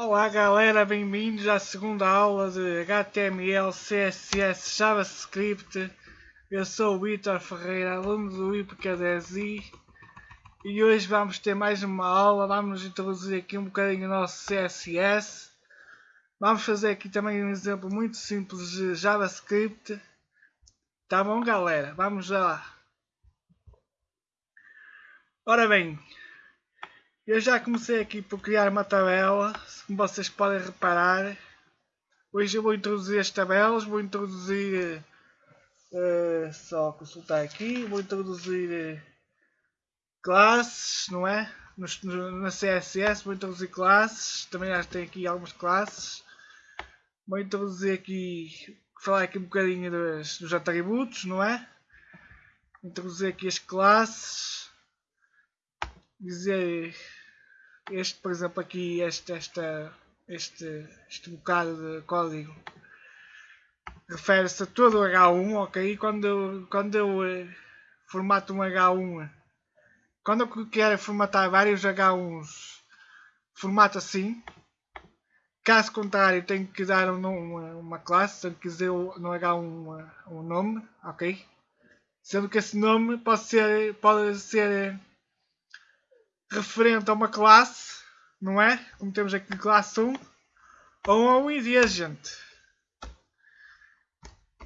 Olá galera, bem-vindos à segunda aula de HTML, CSS, JavaScript. Eu sou o Vitor Ferreira, aluno do IPKDSI e hoje vamos ter mais uma aula, vamos introduzir aqui um bocadinho o nosso CSS. Vamos fazer aqui também um exemplo muito simples de JavaScript. Tá bom galera? Vamos lá. Ora bem, eu já comecei aqui por criar uma tabela, como vocês podem reparar. Hoje eu vou introduzir as tabelas, vou introduzir, uh, só consultar aqui, vou introduzir uh, classes, não é? No, na CSS vou introduzir classes, também já tenho aqui algumas classes. Vou introduzir aqui, falar aqui um bocadinho dos, dos atributos, não é? Introduzir aqui as classes, dizer este, por exemplo, aqui, este, esta, este, este bocado de código refere-se a todo o H1, ok? Quando eu, quando eu eh, formato um H1, quando eu quero formatar vários H1s, formato assim. Caso contrário, tenho que dar um, uma, uma classe, tenho que dizer no H1 um nome, ok? Sendo que esse nome pode ser, pode ser referente a uma classe, não é? Como temos aqui classe 1, ou a um ID, gente.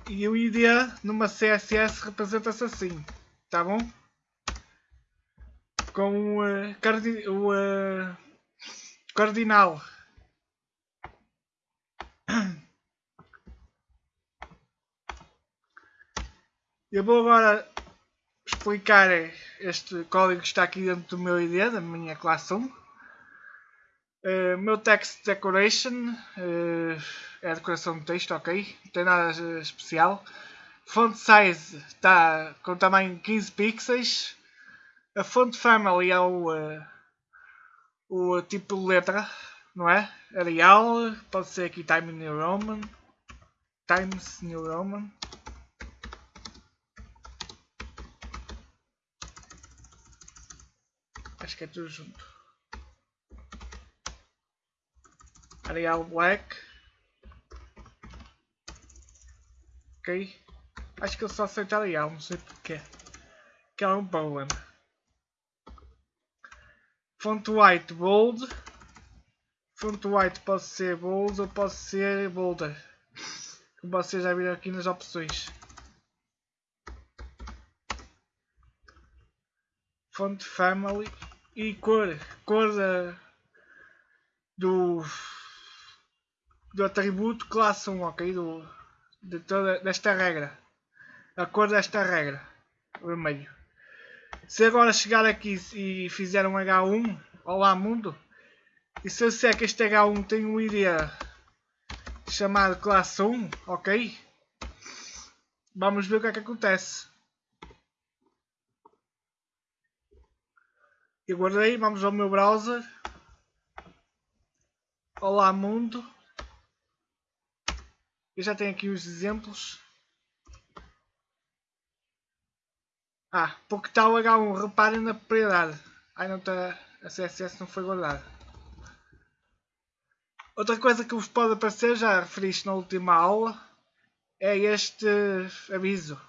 E o ID numa CSS representa-se assim, tá bom? Com o, uh, cardi o uh, cardinal. Eu vou agora explicar este código que está aqui dentro do meu ID, da minha classe 1. Uh, eh, meu text decoration uh, é decoração do texto, ok? Não tem nada especial. Font size está com tamanho 15 pixels. A font family é o, uh, o tipo de letra, não é? Arial, pode ser aqui Times New Roman. Times New Roman. Que é tudo junto. Arial Black. Ok. Acho que ele só aceita Arial, não sei porquê. Que é um problema. Font White Bold. Font White pode ser Bold ou pode ser Bolder. Como vocês já viram aqui nas opções. Font Family e cor, cor da, do, do atributo classe 1, ok? Do, de toda, desta regra. A cor desta regra. Vermelho. Se agora chegar aqui e fizer um H1, olá mundo, e se eu disser que este H1 tem um ID chamado classe 1, ok? Vamos ver o que é que acontece. Eu guardei, vamos ao meu browser. Olá mundo. Eu já tenho aqui os exemplos. Ah, porque está o H1, reparem na propriedade. Ai não está, a CSS não foi guardada. Outra coisa que vos pode aparecer, já referi isto na última aula, é este aviso,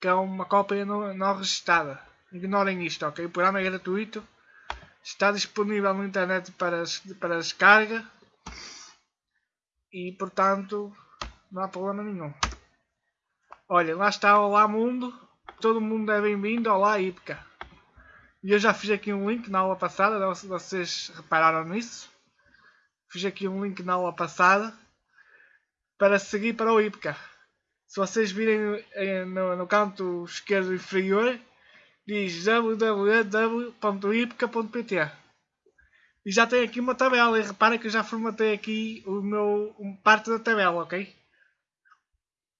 que é uma cópia não, não registrada. Ignorem isto, ok? O programa é gratuito. Está disponível na internet para, para descarga. E portanto não há problema nenhum. Olha, lá está Olá Mundo. Todo mundo é bem-vindo. Olá Ipca. E eu já fiz aqui um link na aula passada. Vocês repararam nisso? Fiz aqui um link na aula passada. Para seguir para o Ipca. Se vocês virem eh, no, no canto esquerdo inferior diz www.ipca.pt e já tem aqui uma tabela e repara que eu já formatei aqui o meu um, parte da tabela, ok?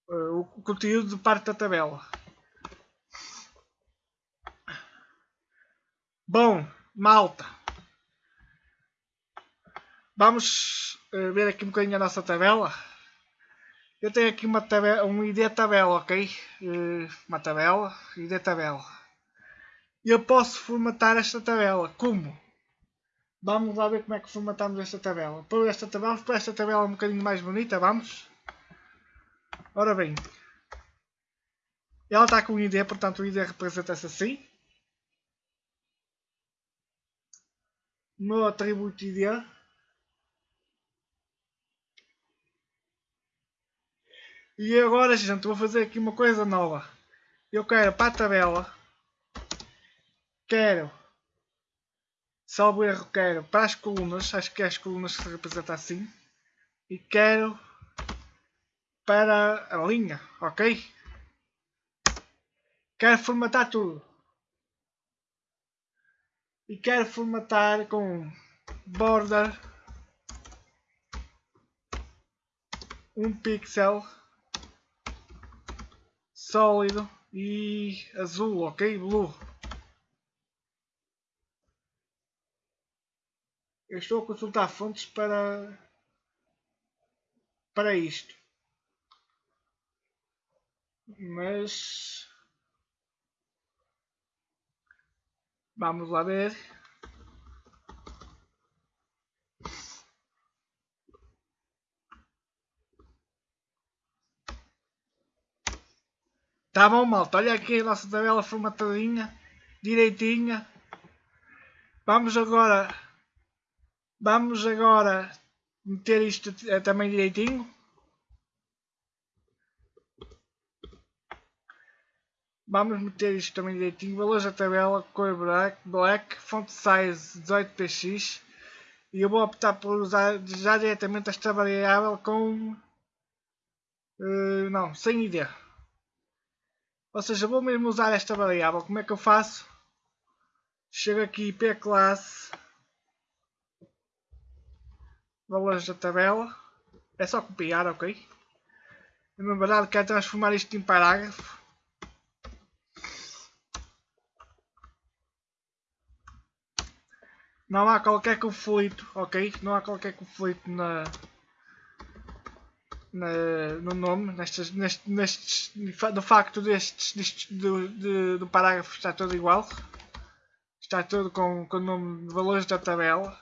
Uh, o conteúdo de parte da tabela. Bom, malta. Vamos uh, ver aqui um bocadinho a nossa tabela. Eu tenho aqui uma tabela, um ID tabela, ok? Uh, uma tabela, ID tabela eu posso formatar esta tabela. Como? Vamos lá ver como é que formatamos esta tabela. Por esta tabela, para esta tabela um bocadinho mais bonita, vamos. Ora bem. Ela está com o ID, portanto o ID representa-se assim. O meu atributo ID. E agora, gente, vou fazer aqui uma coisa nova. Eu quero para a tabela. Quero salvo erro, quero para as colunas, acho que é as colunas que se representa assim, e quero para a linha, ok? Quero formatar tudo. E quero formatar com border um pixel sólido e azul, ok? Blue. Eu estou a consultar fontes para, para isto. Mas vamos lá ver. Tá bom, malta. Olha aqui a nossa tabela formatadinha, direitinha. Vamos agora Vamos agora meter isto eh, também direitinho. Vamos meter isto também direitinho. Valores da tabela, cor black, black font size 18px. E eu vou optar por usar já diretamente esta variável com... Uh, não, sem ideia. Ou seja, vou mesmo usar esta variável. Como é que eu faço? Chego aqui p classe valores da tabela. É só copiar, ok? Na verdade quero transformar isto em parágrafo. Não há qualquer conflito, ok? Não há qualquer conflito na, na no nome, nestes, nestes, nestes, no facto destes, destes do, de, do parágrafo está tudo igual. Está tudo com, com o nome de valores da tabela.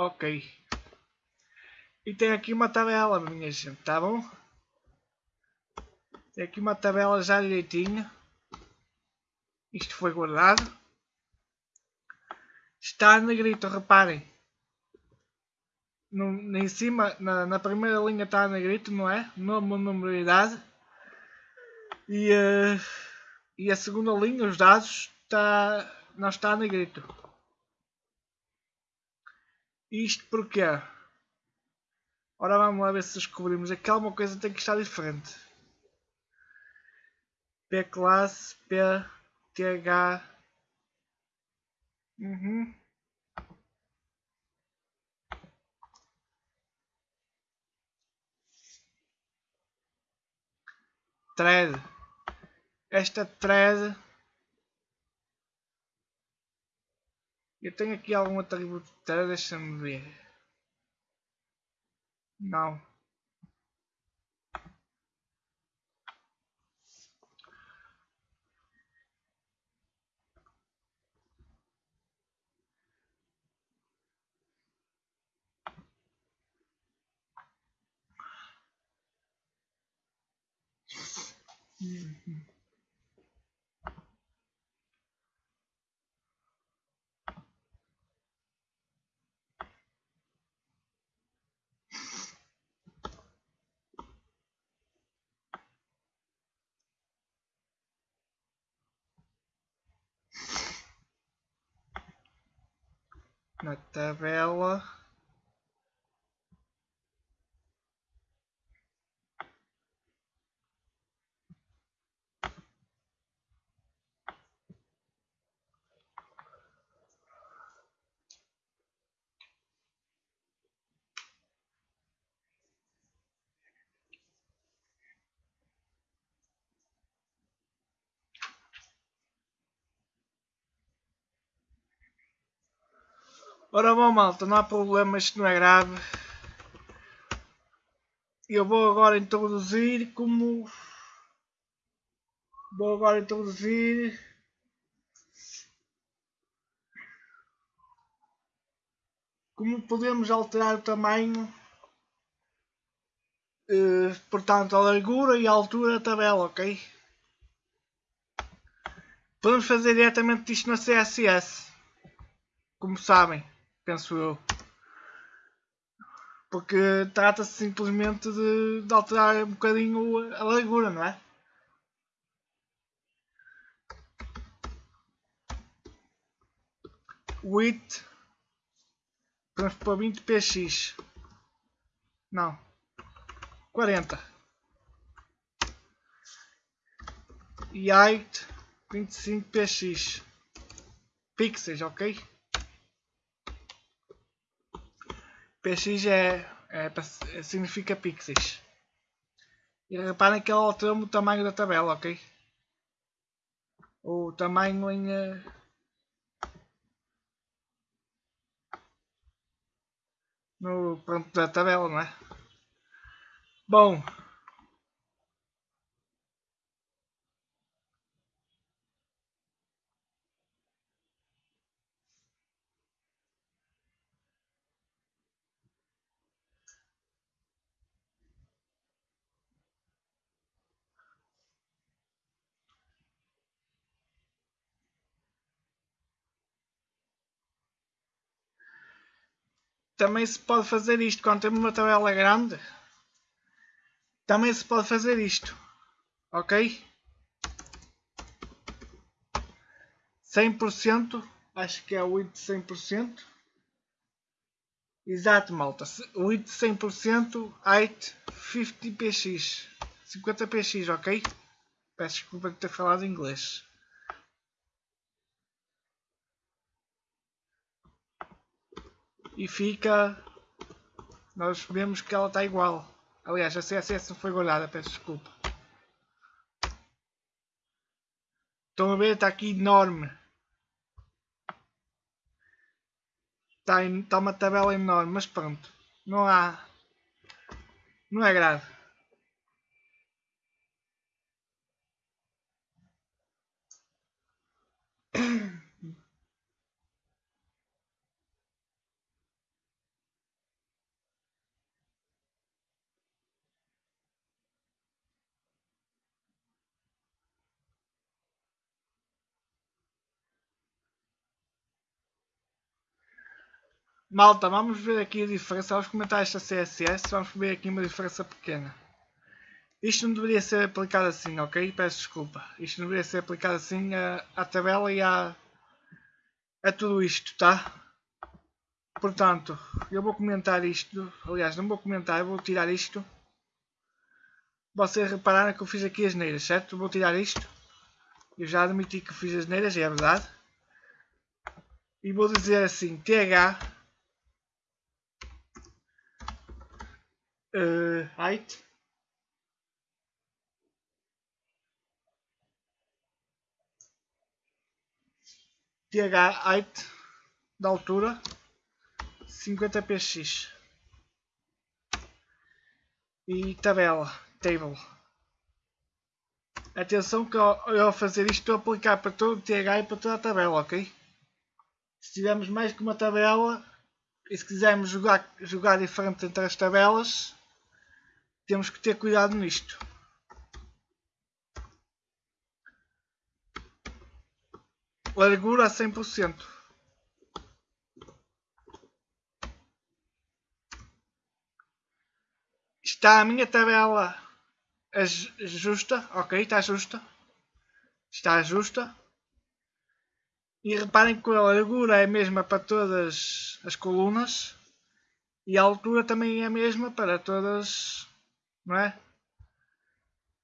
Ok. E tem aqui uma tabela, minha gente, tá bom? Tem aqui uma tabela já direitinho. Isto foi guardado. Está negrito, reparem. No, em cima, na, na, primeira linha está negrito, não é? Nome, número e idade. E, uh, e a segunda linha, os dados, está, não está negrito. Isto porquê? Ora vamos lá ver se descobrimos. Aqui alguma coisa tem que estar diferente. P classe, P, TH. Uhum. Thread. Esta thread Eu tenho aqui algum atributo de deixa-me ver. Não. Uhum. Na tabela Ora bom malta, não há problema, isto não é grave. Eu vou agora introduzir como... Vou agora introduzir... Como podemos alterar o tamanho, eh, portanto a largura e a altura da tabela, ok? Podemos fazer diretamente isto na CSS, como sabem penso eu. Porque trata-se simplesmente de, de, alterar um bocadinho a largura, não é? Width Vamos para 20 px. Não. 40. E height 25 px. Pixels, ok? Px é, é, é, significa pixels. E reparem que ele alterou o tamanho da tabela, ok? O tamanho em... Uh, no pronto da tabela, não é? Bom, também se pode fazer isto quando temos uma tabela grande. Também se pode fazer isto. Ok? 100%. Acho que é o width 100%. Exato, malta. Width 100%. Height 50 px. 50 px, ok? Peço desculpa de ter falado inglês. E fica nós vemos que ela está igual. Aliás a CSS não foi guardada peço desculpa. Estão a ver? Está aqui enorme. Está, está uma tabela enorme mas pronto. Não há não é grave Malta, vamos ver aqui a diferença. Vamos comentar esta CSS. Vamos ver aqui uma diferença pequena. Isto não deveria ser aplicado assim, ok? Peço desculpa. Isto não deveria ser aplicado assim à, tabela e à, a tudo isto, tá? Portanto, eu vou comentar isto. Aliás, não vou comentar, vou tirar isto. Vocês repararam que eu fiz aqui as neiras, certo? Vou tirar isto. Eu já admiti que fiz as neiras, é verdade. E vou dizer assim, TH uh, height? TH height da altura 50 px e tabela table. Atenção que eu ao fazer isto estou a aplicar para todo o TH e para toda a tabela ok? Se tivermos mais que uma tabela e se quisermos jogar, jogar diferente entre as tabelas temos que ter cuidado nisto. Largura a 100%. Está a minha tabela justa, ok, está justa. Está justa. E reparem que a largura é a mesma para todas as colunas e a altura também é a mesma para todas não é?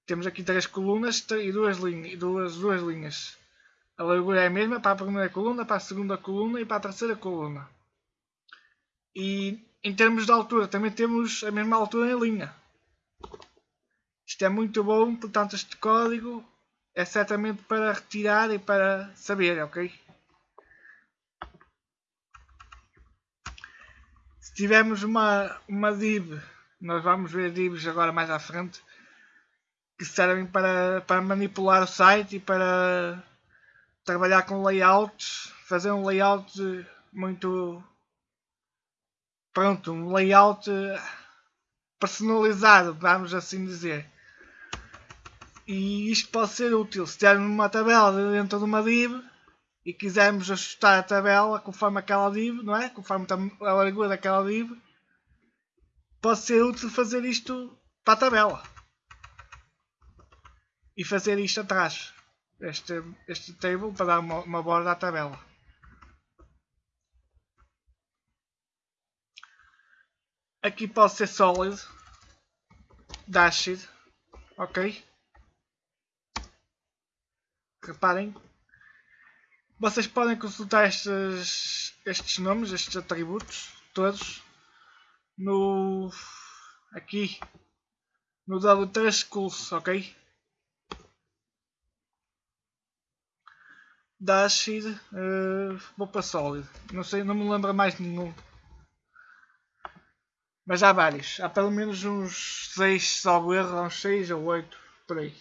Temos aqui três colunas e duas, linhas, duas, duas linhas. A largura é a mesma para a primeira coluna, para a segunda coluna e para a terceira coluna. E em termos de altura, também temos a mesma altura em linha. Isto é muito bom, portanto este código é certamente para retirar e para saber, ok? Se tivermos uma, uma div, nós vamos ver divs agora mais à frente, que servem para, para manipular o site e para trabalhar com layouts, fazer um layout muito pronto, um layout personalizado, vamos assim dizer. E isto pode ser útil se tivermos uma tabela dentro de uma div e quisermos ajustar a tabela conforme aquela div, não é? Conforme a largura daquela div, pode ser útil fazer isto para a tabela e fazer isto atrás, este, este table para dar uma, uma borda à tabela. Aqui pode ser solid, dashed, ok? Reparem, vocês podem consultar estes, estes nomes, estes atributos, todos, no aqui no W3 Schools, ok? Dashed, uh, vou para Solid, não sei, não me lembro mais nenhum. Mas há vários, há pelo menos uns 6, salvo erro, uns 6 ou 8 por aí.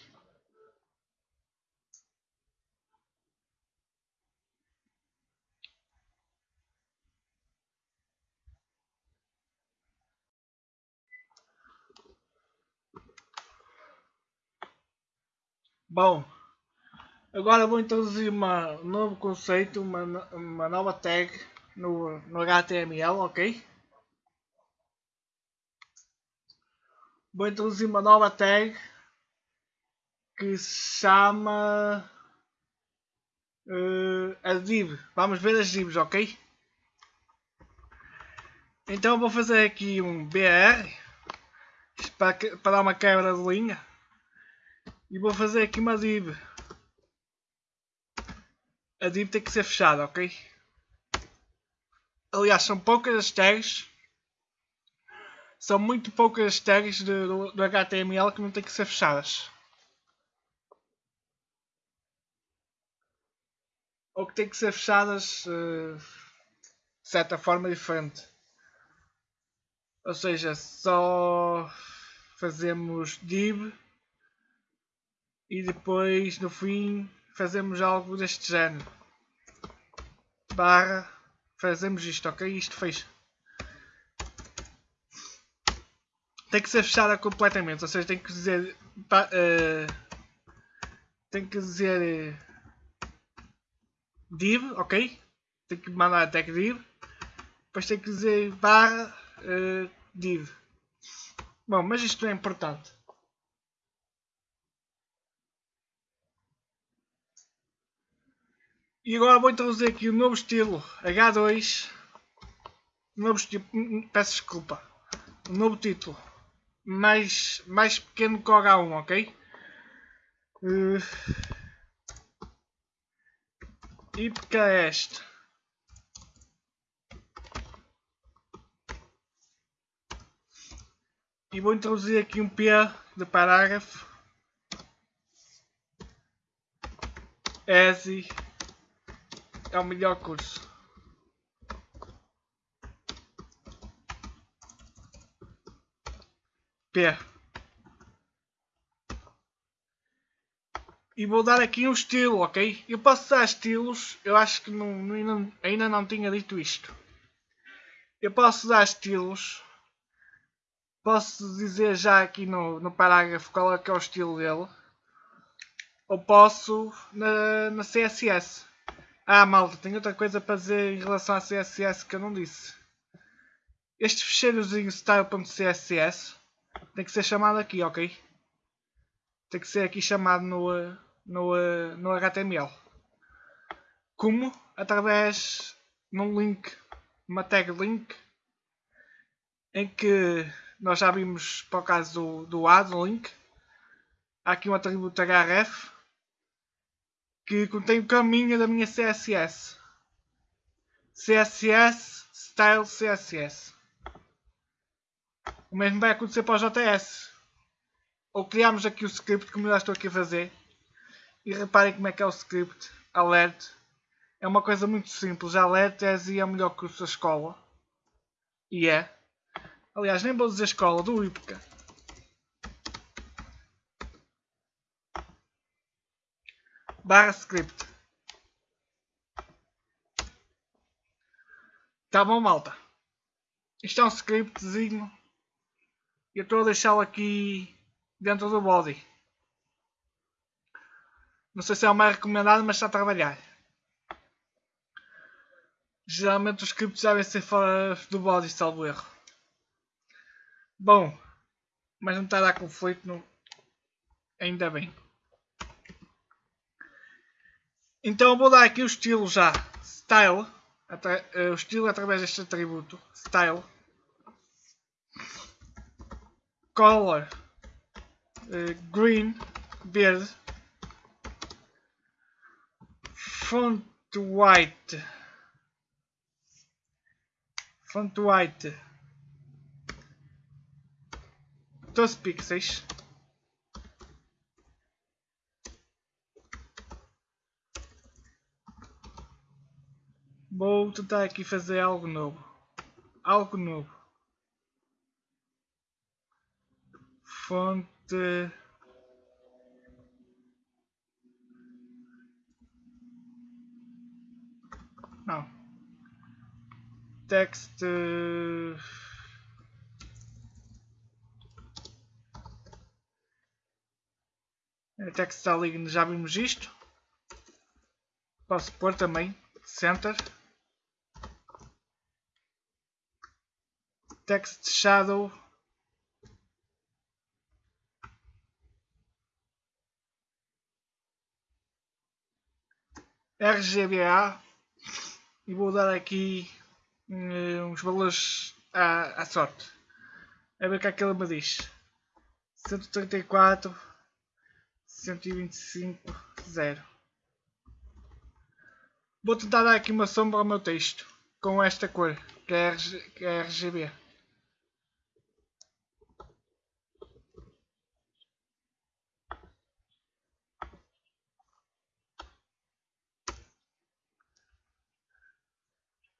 Bom, agora vou introduzir um novo conceito, uma, uma nova tag no, no HTML, ok? Vou introduzir uma nova tag que se chama uh, a div. Vamos ver as divs, ok? Então vou fazer aqui um BR para, para dar uma quebra de linha. E vou fazer aqui uma div. A div tem que ser fechada, ok? Aliás, são poucas as tags. São muito poucas as tags do, do HTML que não têm que ser fechadas. Ou que têm que ser fechadas uh, de certa forma diferente. Ou seja, só fazemos div e depois no fim fazemos algo deste género. Barra fazemos isto, ok? Isto fez. Tem que ser fechada completamente, ou seja, tem que dizer uh, tem que dizer uh, div, ok? Tem que mandar tag div. Depois tem que dizer barra uh, div. Bom, mas isto não é importante E agora vou introduzir aqui o um novo estilo H2. Novo estilo, hum, hum, peço desculpa. Um novo título. Mais, mais pequeno que o H1, ok? Uh, este? E vou introduzir aqui um P de parágrafo. ESI é o melhor curso. E vou dar aqui um estilo, ok? Eu posso dar estilos, eu acho que não, não, ainda não tinha dito isto. Eu posso dar estilos. Posso dizer já aqui no, no parágrafo qual é que é o estilo dele. Ou posso na, na CSS. Ah, malta, tenho outra coisa para dizer em relação a CSS que eu não disse. Este fecheirozinho style.css tem que ser chamado aqui, ok? Tem que ser aqui chamado no, no, no HTML. Como? Através de um link, uma tag link, em que nós já vimos para o caso do, do add link. Há aqui um atributo href que contém o caminho da minha CSS. CSS Style CSS. O mesmo vai acontecer para o JS. Ou criamos aqui o script como eu já estou aqui a fazer. E reparem como é que é o script. Alert. É uma coisa muito simples. Alert é a melhor curso da escola. E é. Aliás, nem vou dizer escola, do IPCA. Barra script. Tá bom, malta. Isto é um scriptzinho. Eu estou a deixá-lo aqui dentro do body. Não sei se é o mais recomendado, mas está a trabalhar. Geralmente os scripts devem ser fora do body, salvo erro. Bom, mas não está a dar conflito, no... ainda bem. Então vou dar aqui o estilo já. Style. Eh, o estilo através deste atributo. Style. Color. Uh, green. Verde. Font white. Font white. 12 pixels. Vou tentar aqui fazer algo novo. Algo novo. Fonte. Não. Text. Text ali já vimos isto. Posso pôr também. Center. Text Shadow. RGBA e vou dar aqui uh, uns valores à, à sorte. A ver o que é que ele me diz. 134, 125, 0. Vou tentar dar aqui uma sombra ao meu texto com esta cor, que é, RG, que é RGB.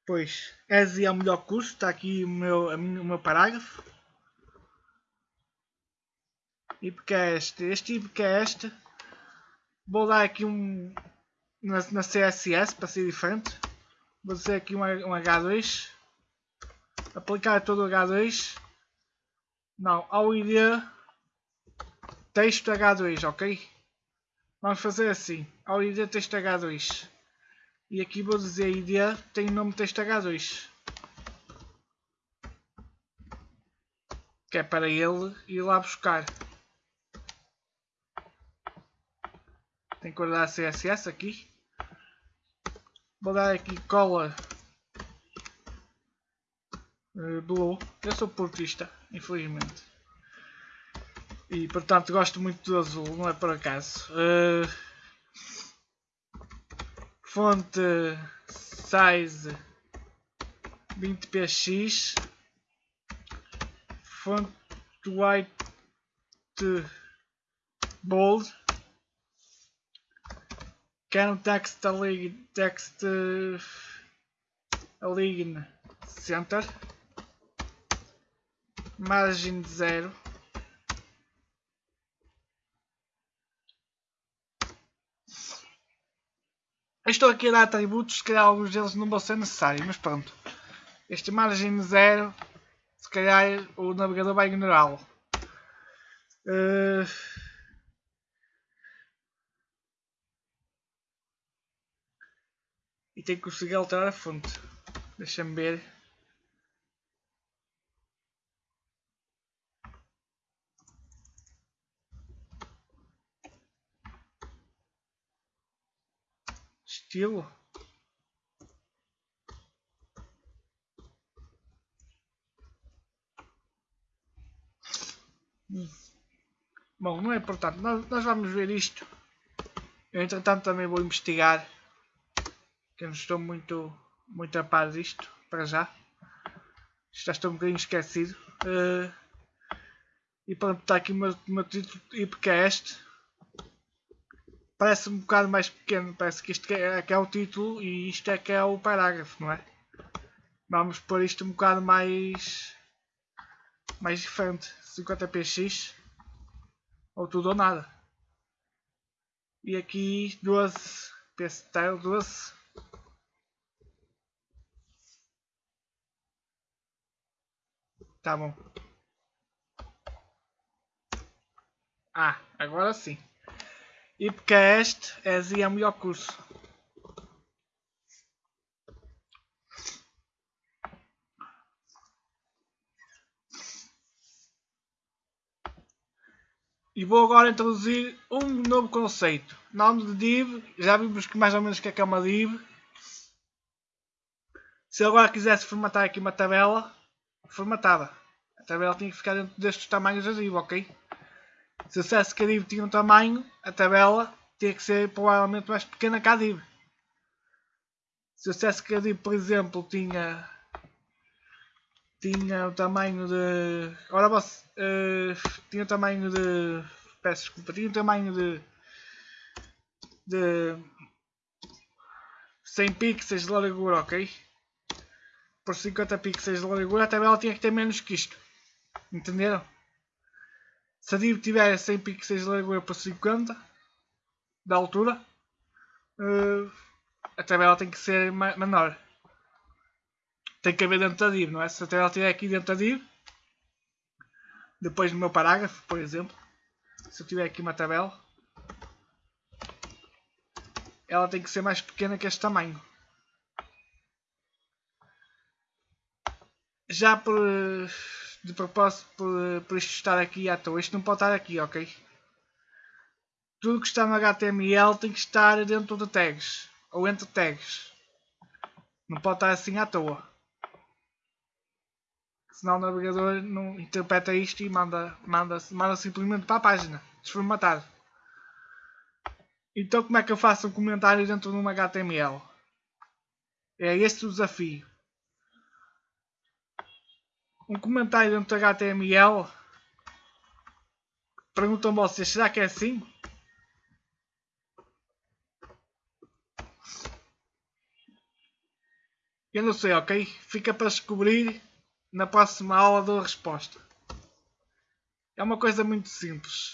Pois, ESI é o melhor curso, está aqui o meu, o meu parágrafo. Porque é este? Este porque é este. Vou dar aqui um na, na CSS para ser diferente. Vou dizer aqui um, um H2. Aplicar todo o H2. Não, ao ID texto H2, ok? Vamos fazer assim. Ao ID texto H2. E aqui vou dizer ID tem o nome texto H2. Que é para ele ir lá buscar. Tem que guardar CSS aqui. Vou dar aqui cola uh, blue. Eu sou portista, infelizmente. E portanto gosto muito do azul, não é por acaso. Uh, fonte size 20px. Fonte white bold Can text align text align center margem de zero estou aqui a dar atributos, se calhar alguns deles não vão ser necessários, mas pronto. Este margem zero, se calhar o navegador vai ignorá-lo. Uh, tenho que conseguir alterar a fonte. Deixa-me ver. Estilo. Bom, não é importante. Nós, nós vamos ver isto. Eu entretanto também vou investigar que eu não estou muito, muito a par disto, para já. Já estou um bocadinho esquecido. Uh, e pronto, está aqui o meu, meu título este. Parece um bocado mais pequeno, parece que isto é, que é o título e isto é que é o parágrafo, não é? Vamos pôr isto um bocado mais mais diferente. 50px ou tudo ou nada. E aqui 12 PSTile 12 Tá bom. Ah, agora sim. E porque este é o melhor curso. E vou agora introduzir um novo conceito. Nome de div, já vimos que mais ou menos que é, que é uma div. Se eu agora quisesse formatar aqui uma tabela, formatava. A tabela tinha que ficar dentro destes tamanhos da div, ok? Se a div tinha um tamanho, a tabela tinha que ser provavelmente mais pequena que a div. Se a div, por exemplo, tinha tinha o tamanho de. Ora você. Uh, tinha o tamanho de. Peço desculpa, tinha o tamanho de. de. 100 pixels de largura, ok? Por 50 pixels de largura a tabela tinha que ter menos que isto. Entenderam? Se a div tiver 100 pixels largura por 50 da altura, uh, a tabela tem que ser menor tem que haver dentro da div, não é? Se a tabela estiver aqui dentro da div, depois no meu parágrafo, por exemplo, se eu tiver aqui uma tabela, ela tem que ser mais pequena que este tamanho. Já por, de propósito, por, por isto estar aqui à toa, isto não pode estar aqui, ok? Tudo que está no HTML tem que estar dentro de tags, ou entre tags. Não pode estar assim à toa senão o navegador não interpreta isto e manda, manda, manda simplesmente para a página, desformatado. Então como é que eu faço um comentário dentro de uma HTML? É este o desafio. Um comentário dentro de HTML Perguntam vocês, será que é assim? Eu não sei, ok? Fica para descobrir na próxima aula dou a resposta. É uma coisa muito simples.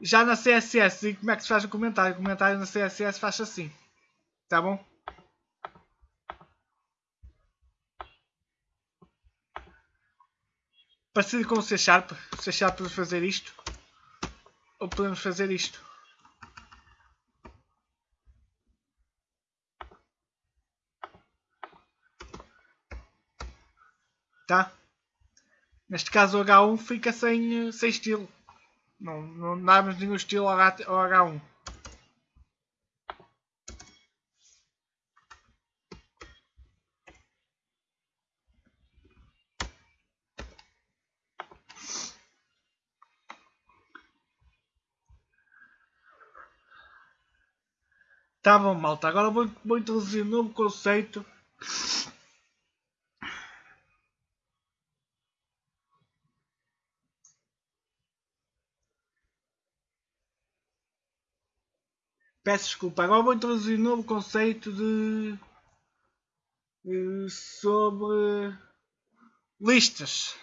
Já na CSS, como é que se faz o comentário? O comentário na CSS faz assim. Tá bom? Parecido com o C Sharp. O C Sharp podemos fazer isto. Ou podemos fazer isto. tá? Neste caso o H1 fica sem, sem estilo. Não, não damos nenhum estilo ao, H1. Tá bom, malta. Agora vou, vou introduzir um novo conceito Peço desculpa, agora vou introduzir um novo conceito de, sobre listas.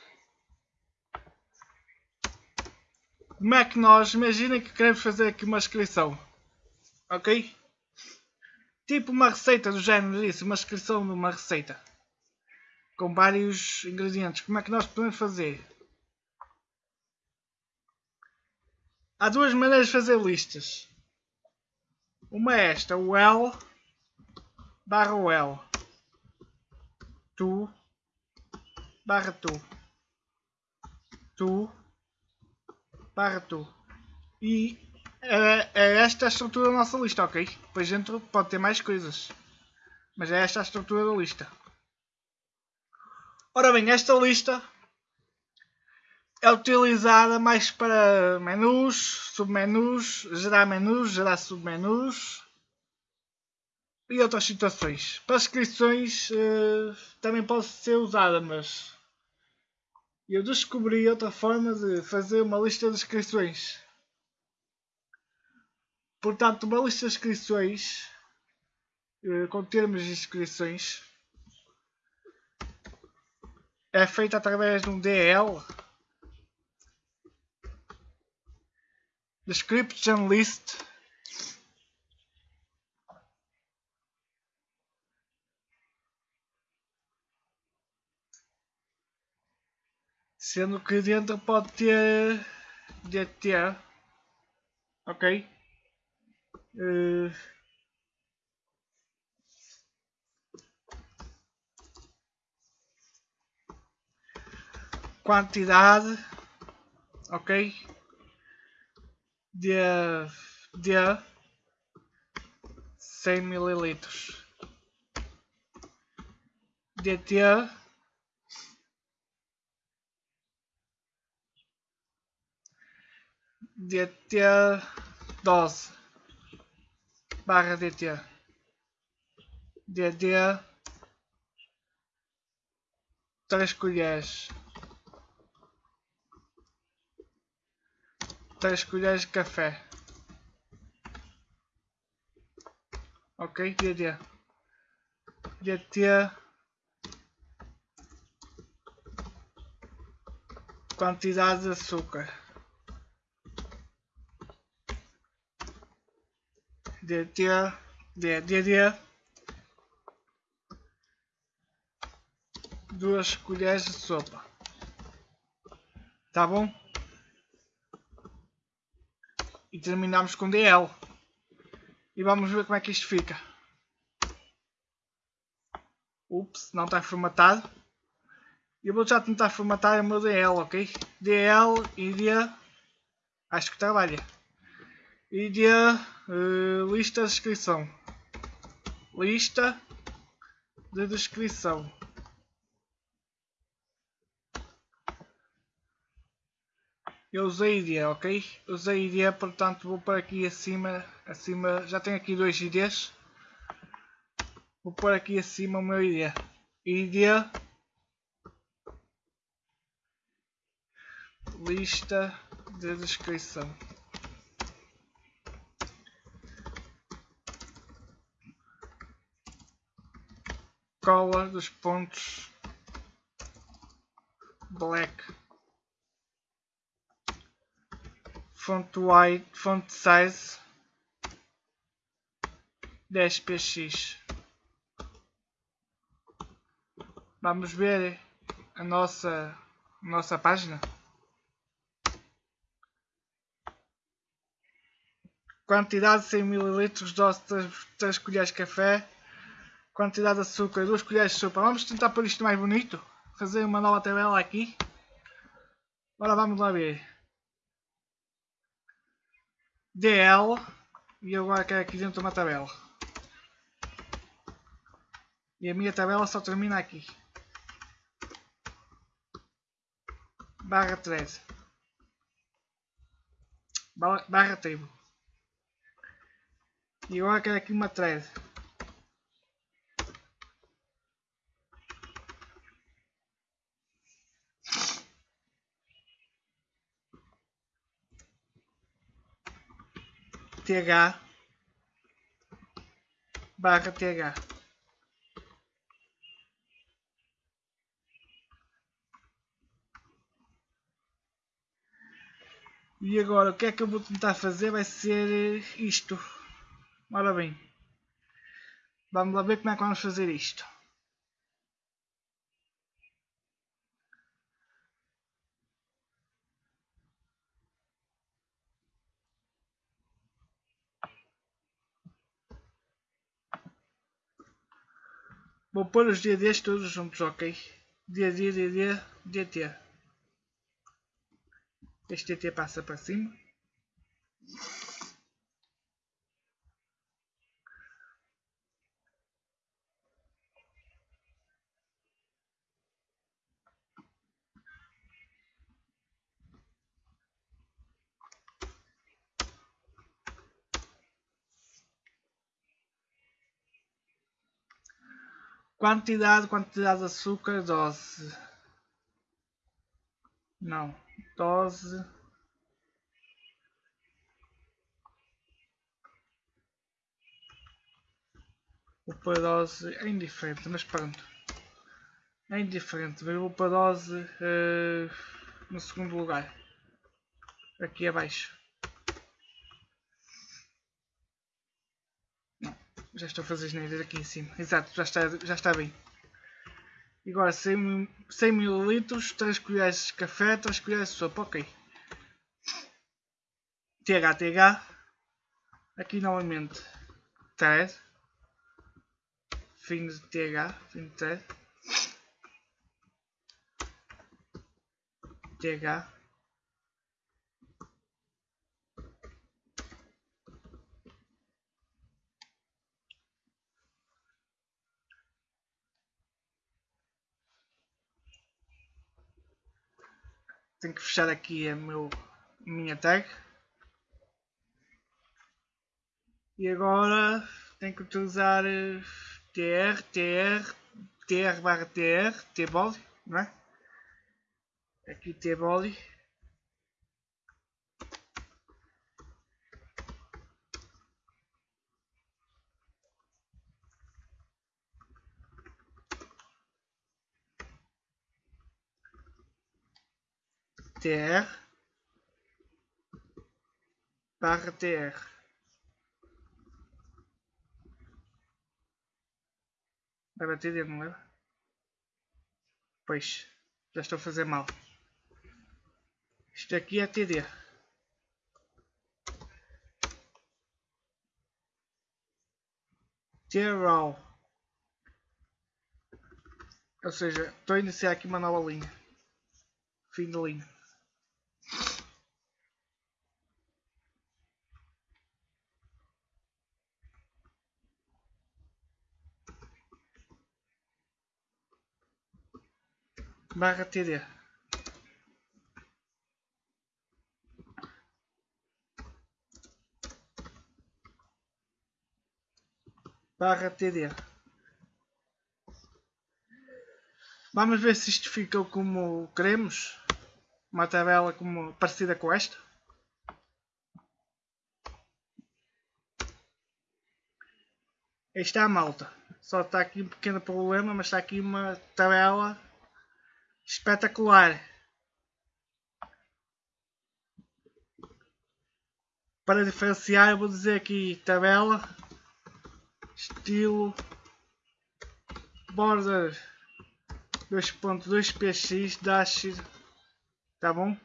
Como é que nós, imaginem que queremos fazer aqui uma inscrição, ok? Tipo uma receita do género disso, uma inscrição de uma receita com vários ingredientes. Como é que nós podemos fazer? Há duas maneiras de fazer listas. Uma é esta, o L barra o L. Tu barra tu. Tu barra tu. E é, é esta a estrutura da nossa lista, ok? Depois dentro pode ter mais coisas. Mas é esta a estrutura da lista. Ora bem, esta lista é utilizada mais para menus, submenus, gerar menus, gerar submenus e outras situações. Para inscrições uh, também pode ser usada, mas eu descobri outra forma de fazer uma lista de inscrições. Portanto, uma lista de inscrições uh, com termos de inscrições é feita através de um DL description list sendo que dentro pode ter DT ok uh, quantidade ok? De, de 100 mililitros. DT DT dose barra DT DD 3 colheres 3 colheres de café. Ok, DD. DT. Quantidade de açúcar. DT. DD. Duas colheres de sopa. Tá bom? e terminamos com DL. E vamos ver como é que isto fica. Ups, não está formatado. Eu vou já tentar formatar o meu DL, ok? DL, ID, acho que trabalha. ID, uh, lista de descrição. Lista de descrição. Eu usei ID, ok? Usei ID, portanto vou pôr aqui acima, acima, já tenho aqui dois IDs. Vou pôr aqui acima o meu ID. ID lista de descrição. Cola dos pontos black font white, font size 10 px. Vamos ver a nossa, nossa página. Quantidade 100 ml, dose 3 colheres de café. Quantidade de açúcar 2 colheres de sopa. Vamos tentar pôr isto mais bonito. Fazer uma nova tabela aqui. Agora vamos lá ver. DL e agora quero aqui dentro uma tabela. E a minha tabela só termina aqui. Barra 13. Barra table. E agora quero aqui uma thread. TH barra TH. E agora o que é que eu vou tentar fazer vai ser isto. Ora bem. Vamos lá ver como é que vamos fazer isto. Vou pôr os DDs todos juntos, ok? DD, DD, DT. Este DT passa para cima. Quantidade, quantidade de açúcar, dose. Não, dose. O pôr dose é indiferente, mas pronto. É indiferente, a dose uh, no segundo lugar. Aqui abaixo. Não, já estou a fazer neiras aqui em cima. Exato, já está, já está bem. E agora 100, 100 ml, 3 colheres de café, 3 colheres de sopa, ok. TH, TH. Aqui novamente. Thread. Fim de TH, fim de thread. TH. Tenho que fechar aqui a meu, minha tag. E agora tenho que utilizar tr, tr, tr barra tr, tbody, não é? Aqui tbody. Tr barra tr bater não leva? pois já estou a fazer mal. Isto aqui é TD T-Raw ou seja, estou a iniciar aqui uma nova linha. Fim da linha barra TD. Barra TD. Vamos ver se isto ficou como queremos. Uma tabela como parecida com esta. Aí está a malta. Só está aqui um pequeno problema, mas está aqui uma tabela espetacular. Para diferenciar, vou dizer aqui tabela, estilo, border 2.2 px dash, tá bom?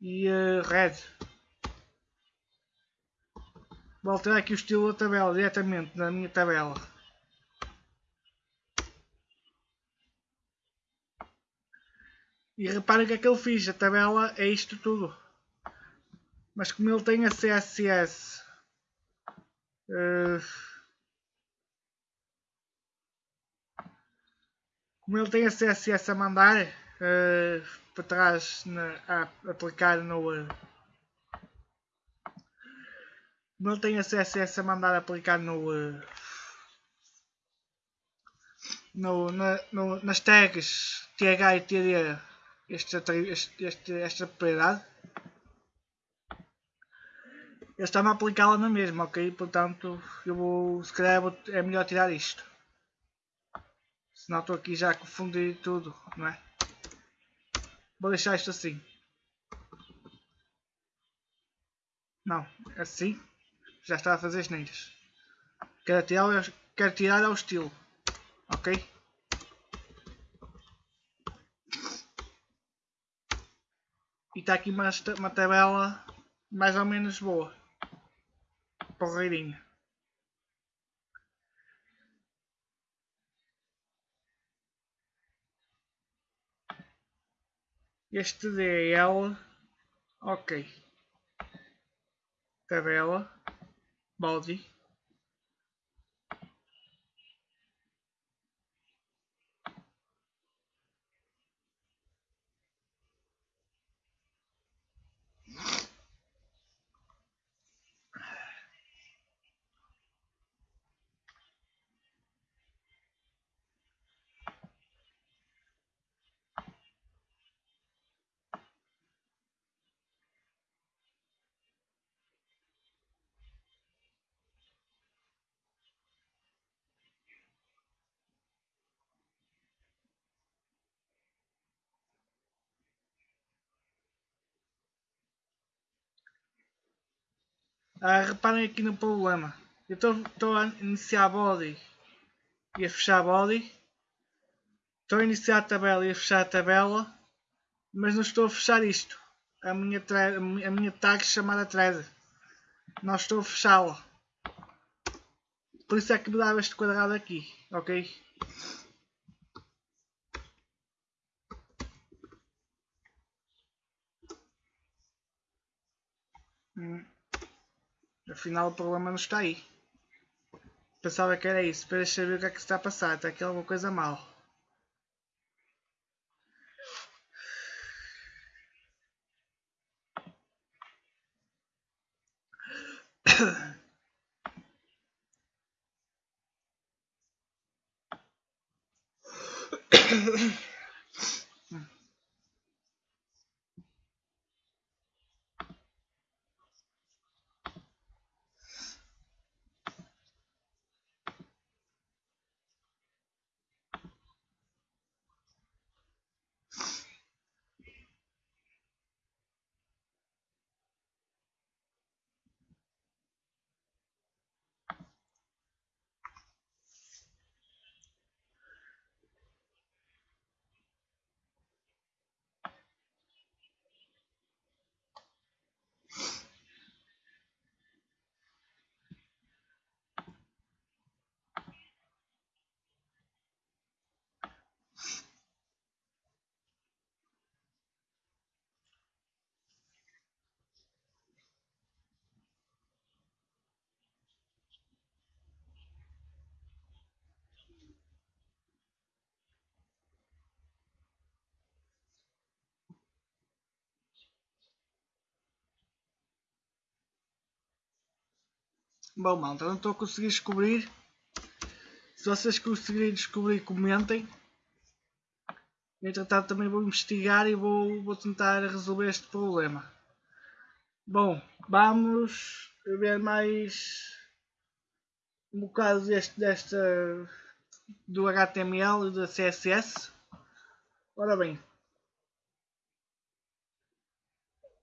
E uh, red. Vou alterar aqui o estilo da tabela diretamente na minha tabela. E reparem que é que ele fiz, a tabela é isto tudo. Mas como ele tem a CSS uh, eh, como ele tem a CSS a mandar uh, para trás na, a aplicar no uh, como ele tem a CSS a mandar aplicar no, no, na, no nas tags TH e TD este, este, este, esta propriedade, ele está-me a aplicá-la na mesma, ok? Portanto, eu vou, se calhar vou, é melhor tirar isto. Senão estou aqui já a confundir tudo, não é? Vou deixar isto assim. Não, assim já está a fazer as neiras. Quero tirar, quero tirar ao estilo, ok? E está aqui uma, uma tabela mais ou menos boa. Porreirinha. Este DL, ok. Tabela, body. Ah, reparem aqui no problema. Eu estou a iniciar body e a fechar body. Estou a iniciar a tabela e a fechar a tabela. Mas não estou a fechar isto. A minha, a minha tag chamada thread. Não estou a fechá-la. Por isso é que me dava este quadrado aqui. Ok? Hum. Afinal o problema não está aí. Pensava que era isso. Deixa ver o que é que se está a passar. Está aqui alguma coisa mal. Bom, malta, não estou a conseguir descobrir. Se vocês conseguirem descobrir, comentem. Entretanto, também vou investigar e vou, vou tentar resolver este problema. Bom, vamos ver mais um bocado deste, desta do HTML e da CSS. Ora bem,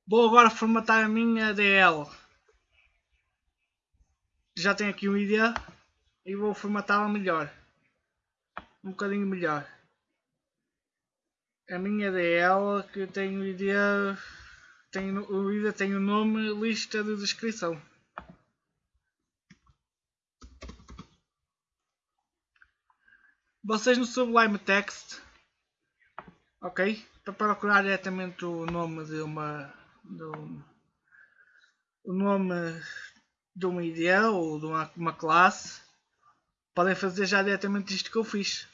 vou agora formatar a minha DL já tenho aqui uma ideia e vou formatá-la melhor. Um bocadinho melhor. A minha DL que tenho ideia tem, o IDA tem o nome lista de descrição. Vocês no Sublime Text ok? Para procurar diretamente o nome de uma do, o nome de uma ideia ou de uma, uma classe, podem fazer já diretamente isto que eu fiz.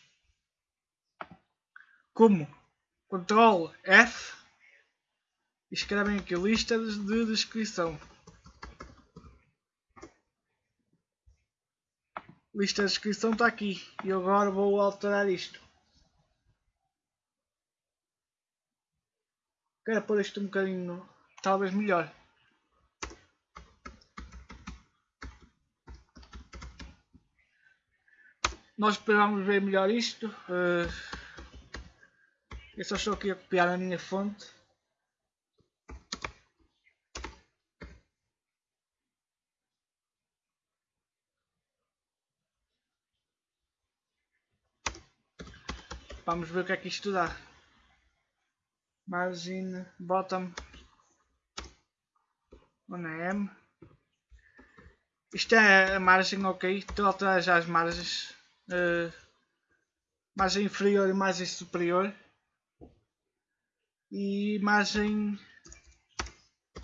Como? Ctrl F e escrevem aqui lista de descrição. Lista de descrição está aqui e agora vou alterar isto. Quero pôr isto um bocadinho talvez melhor. Nós esperamos ver melhor isto. Uh, eu só estou aqui a copiar a minha fonte. Vamos ver o que é que isto dá. Margin bottom on M. Isto é a margem, ok. Estou a alterar já as margens uh, margem inferior e margem superior. E margem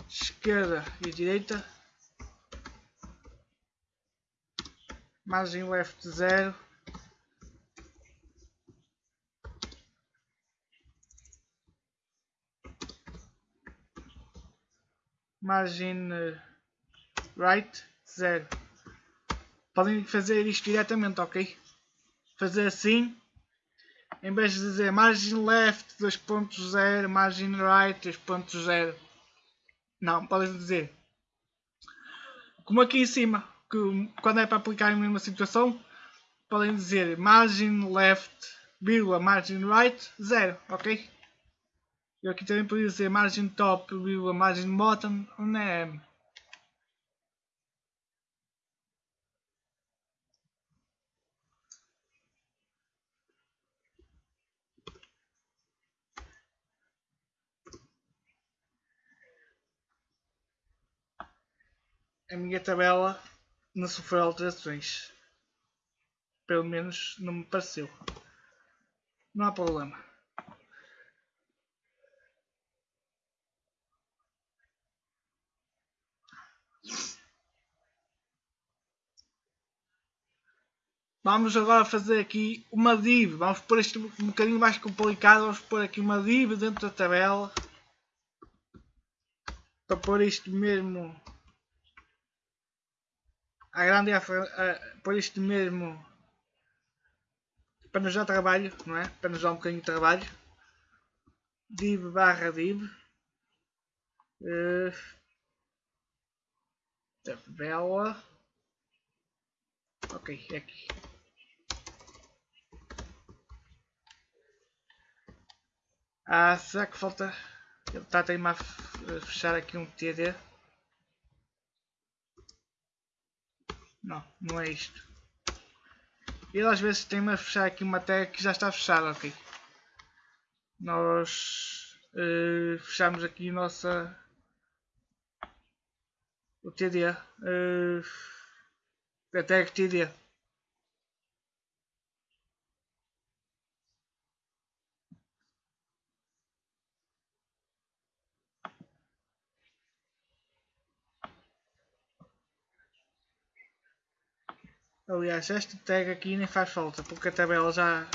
esquerda e direita. Margem left 0 margem uh, right 0 podem fazer isto diretamente ok fazer assim em vez de dizer margin left 2.0 margin right 2.0 não, podem dizer. Como aqui em cima que quando é para aplicar em mesma situação podem dizer margin left vírgula margin right 0 ok? Eu aqui também podia dizer margin top vírgula margin bottom um M a minha tabela não sofreu alterações. Pelo menos não me pareceu. Não há problema. Vamos agora fazer aqui uma div. Vamos pôr isto um bocadinho mais complicado. Vamos pôr aqui uma div dentro da tabela. Para pôr isto mesmo à grande a, pôr isto mesmo para nos dar trabalho, não é? Para nos dar um bocadinho de trabalho. Div barra div. Uh, tabela. Ok, é aqui. Ah, será que falta... Ele está a fechar aqui um TD. Não, não é isto. Ele às vezes tem-me a fechar aqui uma tag que já está fechada, ok. Nós uh, fechamos aqui nossa... O TD. Uh, a tag TD. Aliás, esta tag aqui nem faz falta, porque a tabela já,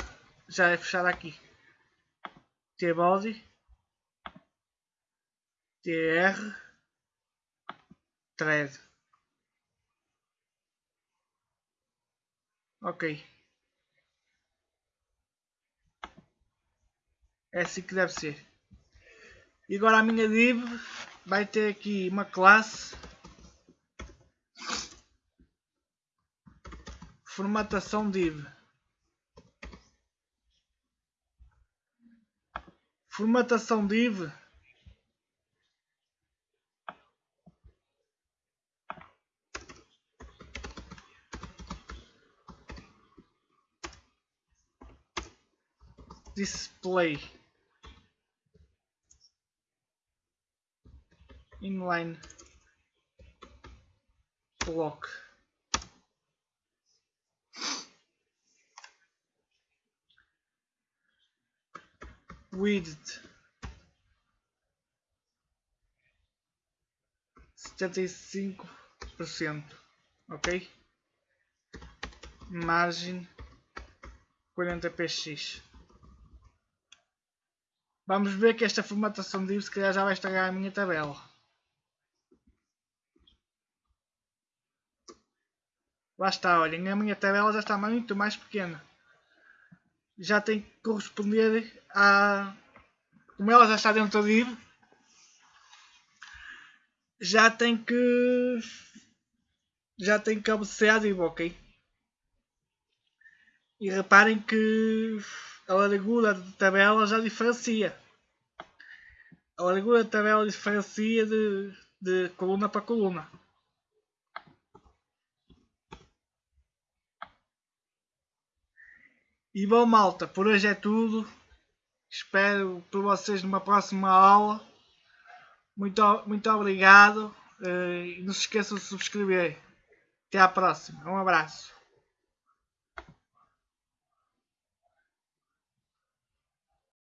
já é fechada aqui. T-body, TR, thread. Ok. É assim que deve ser. E agora a minha div vai ter aqui uma classe formatação div formatação div display. Inline. Block width setenta e cinco por cento, ok? Margem quarenta px. Vamos ver que esta formatação de se calhar já vai estragar a minha tabela. Lá está, olhem, a minha tabela já está muito mais pequena já tem que corresponder a. Como ela já está dentro da div, já tem que. Já tem que obedecer à div, ok? E reparem que a largura da tabela já diferencia. A largura da tabela diferencia de, de coluna para coluna. E bom malta, por hoje é tudo. Espero por vocês numa próxima aula. Muito, muito obrigado. Eh, e não se esqueçam de subscrever. Até à próxima. Um abraço.